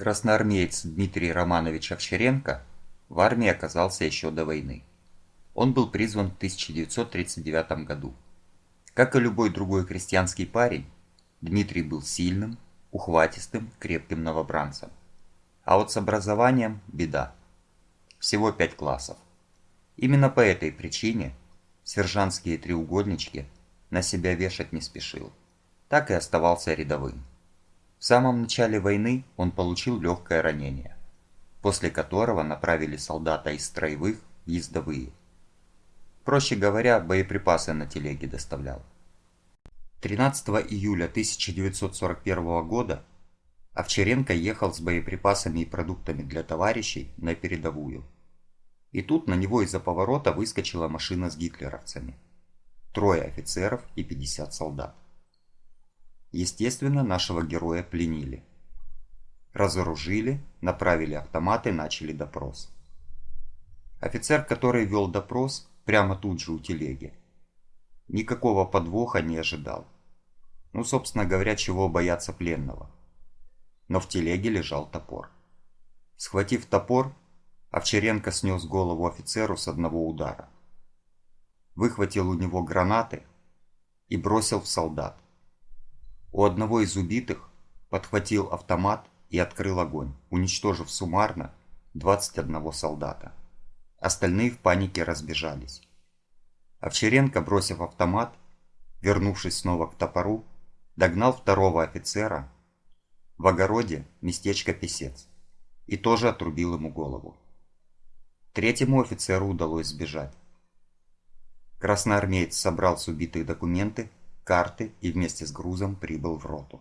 Красноармеец Дмитрий Романович Овчаренко в армии оказался еще до войны. Он был призван в 1939 году. Как и любой другой крестьянский парень, Дмитрий был сильным, ухватистым, крепким новобранцем. А вот с образованием беда. Всего пять классов. Именно по этой причине сержантские треугольнички на себя вешать не спешил. Так и оставался рядовым. В самом начале войны он получил легкое ранение, после которого направили солдата из строевых в ездовые. Проще говоря, боеприпасы на телеге доставлял. 13 июля 1941 года Овчаренко ехал с боеприпасами и продуктами для товарищей на передовую. И тут на него из-за поворота выскочила машина с гитлеровцами. Трое офицеров и 50 солдат. Естественно, нашего героя пленили. Разоружили, направили автоматы, начали допрос. Офицер, который вел допрос, прямо тут же у телеги. Никакого подвоха не ожидал. Ну, собственно говоря, чего бояться пленного. Но в телеге лежал топор. Схватив топор, Овчаренко снес голову офицеру с одного удара. Выхватил у него гранаты и бросил в солдат. У одного из убитых подхватил автомат и открыл огонь, уничтожив суммарно 21 солдата. Остальные в панике разбежались. Овчаренко, бросив автомат, вернувшись снова к топору, догнал второго офицера в огороде местечко Песец и тоже отрубил ему голову. Третьему офицеру удалось сбежать. Красноармеец собрал с убитых документы карты и вместе с грузом прибыл в роту.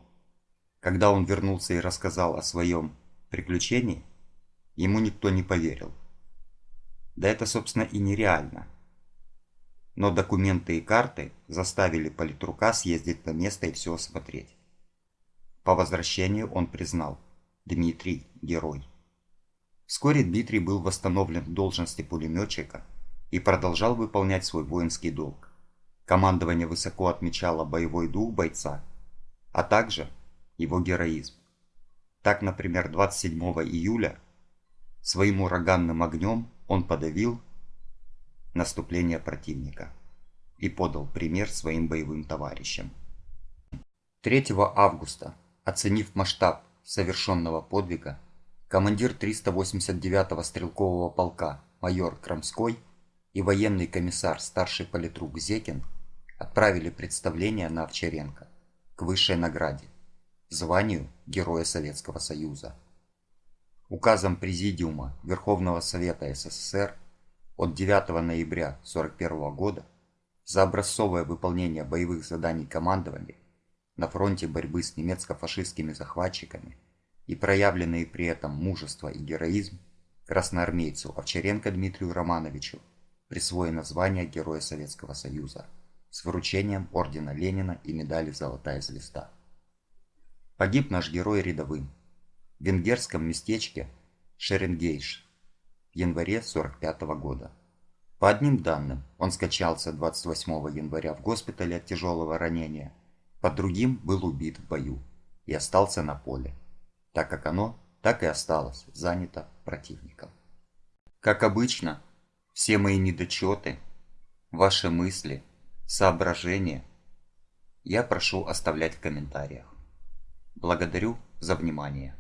Когда он вернулся и рассказал о своем приключении, ему никто не поверил. Да это, собственно, и нереально. Но документы и карты заставили политрука съездить на место и все осмотреть. По возвращению он признал – Дмитрий – герой. Вскоре Дмитрий был восстановлен в должности пулеметчика и продолжал выполнять свой воинский долг. Командование высоко отмечало боевой дух бойца, а также его героизм. Так, например, 27 июля своим ураганным огнем он подавил наступление противника и подал пример своим боевым товарищам. 3 августа, оценив масштаб совершенного подвига, командир 389-го стрелкового полка майор Крамской и военный комиссар старший политрук Зекин – отправили представление на Овчаренко к высшей награде – званию Героя Советского Союза. Указом Президиума Верховного Совета СССР от 9 ноября 1941 года за образцовое выполнение боевых заданий командования на фронте борьбы с немецко-фашистскими захватчиками и проявленные при этом мужество и героизм красноармейцу Овчаренко Дмитрию Романовичу присвоено звание Героя Советского Союза с вручением ордена Ленина и медали «Золотая звезда». Погиб наш герой рядовым в венгерском местечке Шеренгейш в январе 45 -го года. По одним данным, он скачался 28 января в госпитале от тяжелого ранения, по другим был убит в бою и остался на поле, так как оно так и осталось занято противником. Как обычно, все мои недочеты, ваши мысли – соображения я прошу оставлять в комментариях. Благодарю за внимание.